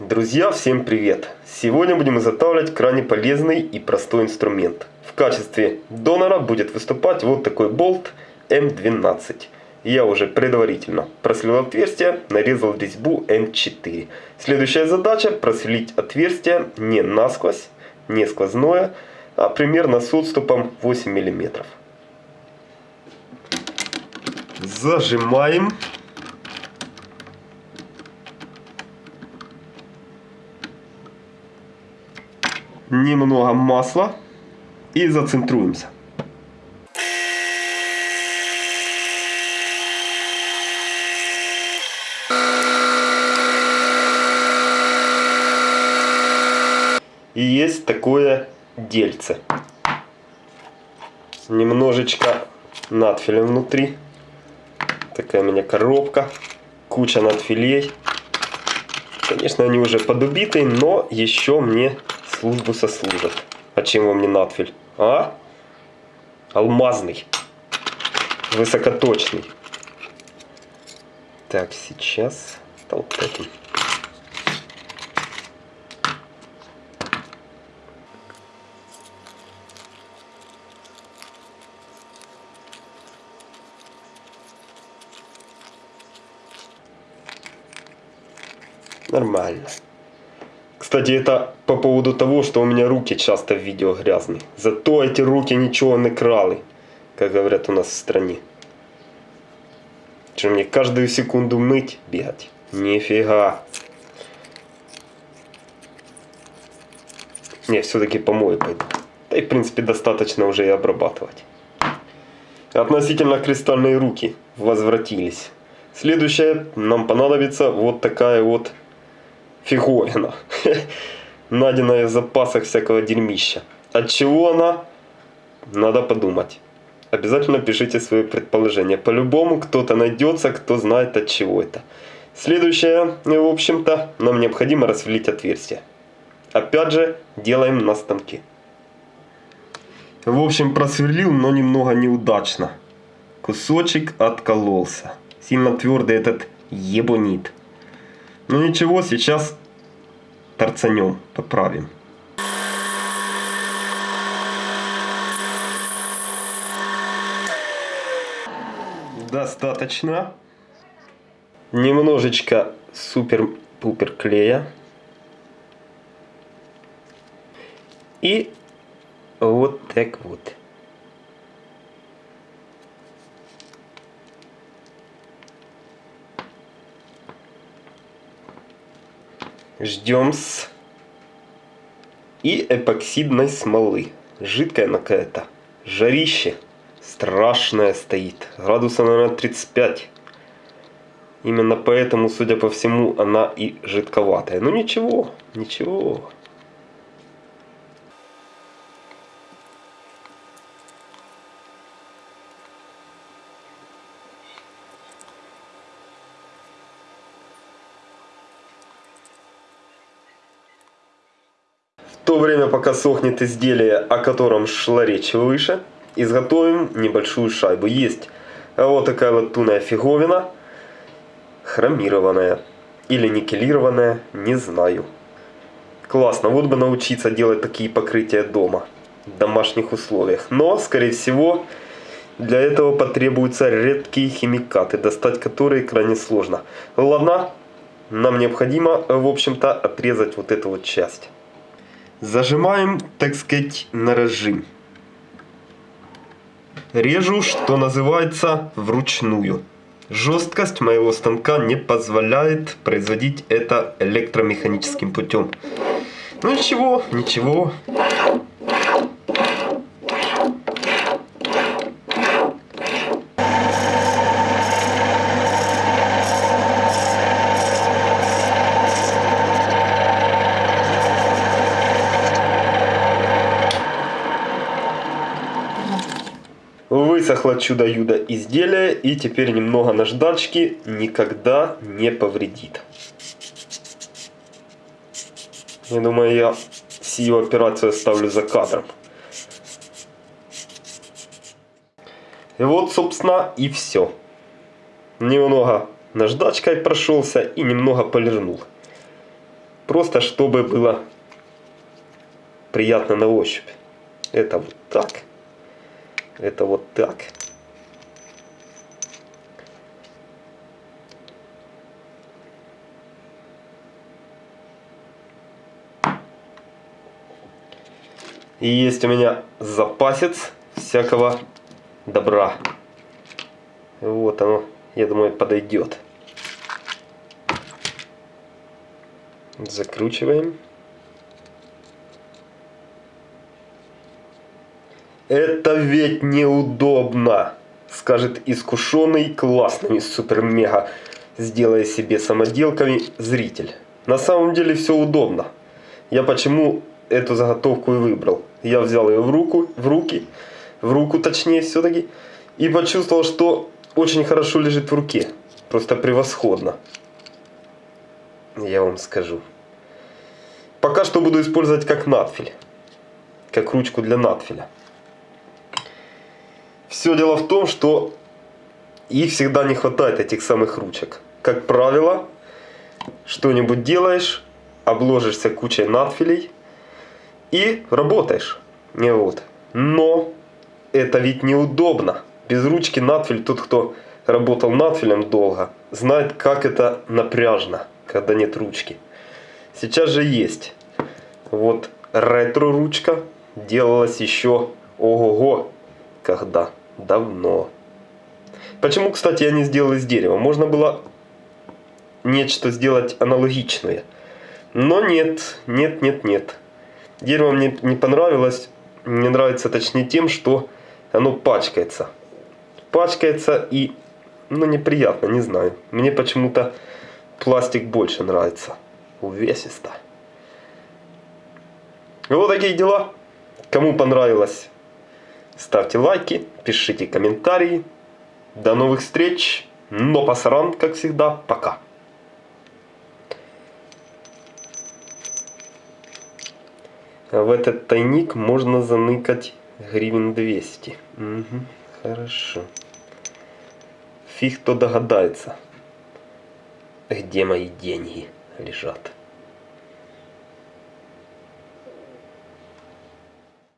Друзья, всем привет! Сегодня будем изготавливать крайне полезный и простой инструмент. В качестве донора будет выступать вот такой болт М12. Я уже предварительно просверлил отверстие, нарезал резьбу М4. Следующая задача просверлить отверстие не насквозь, не сквозное, а примерно с отступом 8 мм. Зажимаем. Немного масла и зацентруемся. И есть такое дельце. Немножечко надфиля внутри. Такая у меня коробка. Куча надфилей. Конечно, они уже подубитые, но еще мне службу сослужат. А чем вам не надфиль? А? Алмазный. Высокоточный. Так, сейчас... этим. Нормально. Кстати, это по поводу того, что у меня руки часто в видео грязные. Зато эти руки ничего не крали, как говорят у нас в стране. Что мне каждую секунду мыть, бегать? Нифига. Не, все-таки помою пойду. Да и в принципе достаточно уже и обрабатывать. Относительно кристальные руки возвратились. Следующее нам понадобится вот такая вот фиговина. Найденная в запасах всякого дерьмища. От чего она? Надо подумать. Обязательно пишите свои предположения. По-любому кто-то найдется, кто знает от чего это. Следующее, в общем-то, нам необходимо расвелить отверстие. Опять же, делаем на станке. В общем, просверлил, но немного неудачно. Кусочек откололся. Сильно твердый этот ебонит. Ну ничего, сейчас торцанем, поправим. Достаточно. Немножечко супер-пупер клея. И вот так вот. Ждем с и эпоксидной смолы. Жидкая она какая-то. Жарище страшное стоит. Градуса, наверное, 35. Именно поэтому, судя по всему, она и жидковатая. Ну ничего, ничего. То время, пока сохнет изделие, о котором шла речь выше, изготовим небольшую шайбу. Есть вот такая вот туная фиговина, хромированная или никелированная, не знаю. Классно, вот бы научиться делать такие покрытия дома, в домашних условиях. Но, скорее всего, для этого потребуются редкие химикаты, достать которые крайне сложно. Ладно, нам необходимо, в общем-то, отрезать вот эту вот часть. Зажимаем, так сказать, на режим. Режу, что называется, вручную. Жесткость моего станка не позволяет производить это электромеханическим путем. Ну ничего, ничего. Высохло чудо-юдо изделие и теперь немного наждачки никогда не повредит. Я думаю, я сию операцию оставлю за кадром. И вот, собственно, и все. Немного наждачкой прошелся и немного полирнул. Просто чтобы было приятно на ощупь. Это вот так. Это вот так. И есть у меня запасец всякого добра. Вот оно, я думаю, подойдет. Закручиваем. Это ведь неудобно, скажет искушенный классными супер-мега, сделая себе самоделками зритель. На самом деле все удобно. Я почему эту заготовку и выбрал. Я взял ее в руку, в руки, в руку точнее все-таки, и почувствовал, что очень хорошо лежит в руке. Просто превосходно. Я вам скажу. Пока что буду использовать как надфиль. Как ручку для надфиля. Все дело в том, что их всегда не хватает, этих самых ручек. Как правило, что-нибудь делаешь, обложишься кучей надфилей и работаешь. Вот. Но это ведь неудобно. Без ручки надфиль, тот, кто работал надфилем долго, знает, как это напряжно, когда нет ручки. Сейчас же есть. Вот ретро-ручка делалась еще ого-го, когда давно. Почему, кстати, я не сделал из дерева? Можно было нечто сделать аналогичное. Но нет, нет, нет, нет. Дерево мне не понравилось. Мне нравится точнее тем, что оно пачкается. Пачкается и, ну, неприятно, не знаю. Мне почему-то пластик больше нравится. Увесисто. Вот такие дела. Кому понравилось, ставьте лайки, пишите комментарии. До новых встреч. Но пасаран, как всегда, пока. в этот тайник можно заныкать гривен 200. Угу, хорошо. Фиг кто догадается, где мои деньги лежат.